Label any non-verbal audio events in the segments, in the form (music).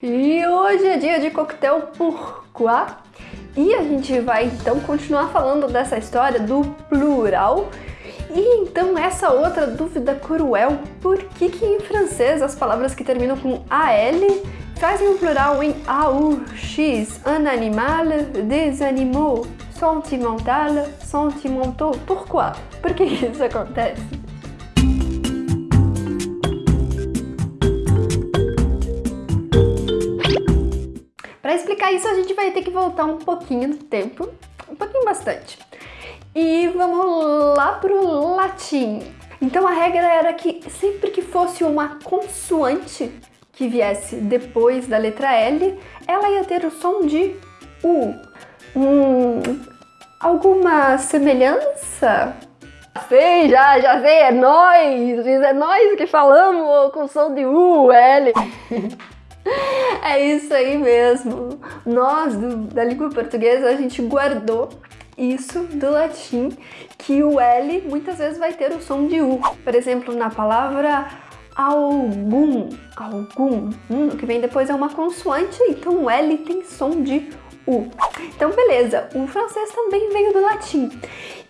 E hoje é dia de coquetel pourquoi e a gente vai então continuar falando dessa história do plural e então essa outra dúvida cruel, por que que em francês as palavras que terminam com AL fazem o plural em AU, X, un animal, des animaux, sentimental, sentimentaux, pourquoi? Por que isso acontece? Para explicar isso, a gente vai ter que voltar um pouquinho no tempo, um pouquinho bastante. E vamos lá pro latim. Então a regra era que sempre que fosse uma consoante que viesse depois da letra L, ela ia ter o som de U. Hum, alguma semelhança? Sei, já, já sei, é nós! É nós que falamos com som de U, L. (laughs) É isso aí mesmo. Nós, do, da língua portuguesa, a gente guardou isso do latim, que o L muitas vezes vai ter o som de U. Por exemplo, na palavra algum, algum, hum, que vem depois é uma consoante, então o L tem som de U. Então, beleza, o francês também veio do latim.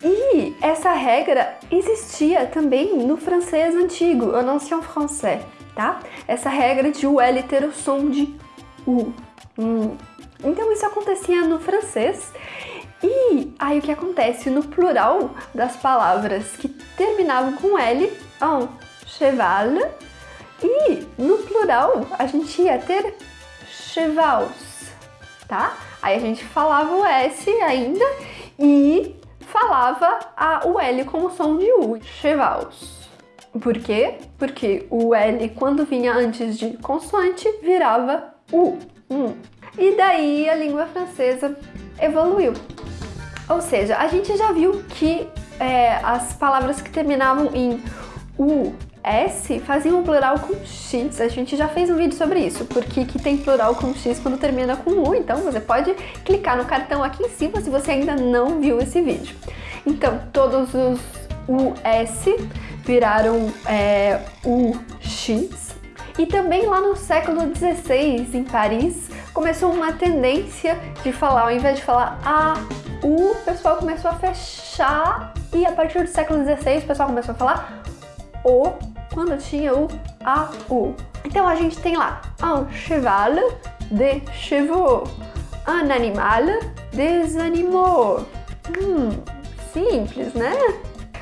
E essa regra existia também no francês antigo, en français tá? Essa regra de o L ter o som de U. Hum. Então isso acontecia no francês e aí o que acontece no plural das palavras que terminavam com L, um cheval, e no plural a gente ia ter chevals, tá? Aí a gente falava o S ainda e falava a, o L como som de U, chevals. Por quê? Porque o L, quando vinha antes de consoante, virava U. Hum. E daí a língua francesa evoluiu. Ou seja, a gente já viu que é, as palavras que terminavam em U, S faziam um plural com X. A gente já fez um vídeo sobre isso, porque que tem plural com X quando termina com U. Então você pode clicar no cartão aqui em cima se você ainda não viu esse vídeo. Então, todos os US viraram é, UX. E também lá no século XVI, em Paris, começou uma tendência de falar, ao invés de falar A, U, o pessoal começou a fechar e a partir do século XVI o pessoal começou a falar O quando tinha o AU. Então a gente tem lá un cheval de chevaux, un animal des animaux. Hum, simples, né?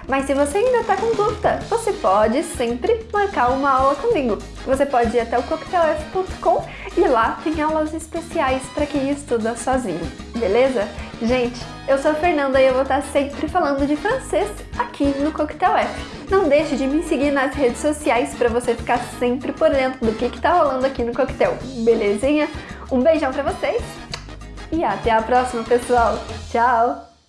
Mas se você ainda está com dúvida, você pode sempre marcar uma aula comigo. Você pode ir até o coquetelf.com e lá tem aulas especiais para quem estuda sozinho, beleza? Gente, eu sou a Fernanda e eu vou estar sempre falando de francês aqui no Coquetel F. Não deixe de me seguir nas redes sociais para você ficar sempre por dentro do que está rolando aqui no Coquetel, belezinha? Um beijão para vocês e até a próxima, pessoal! Tchau!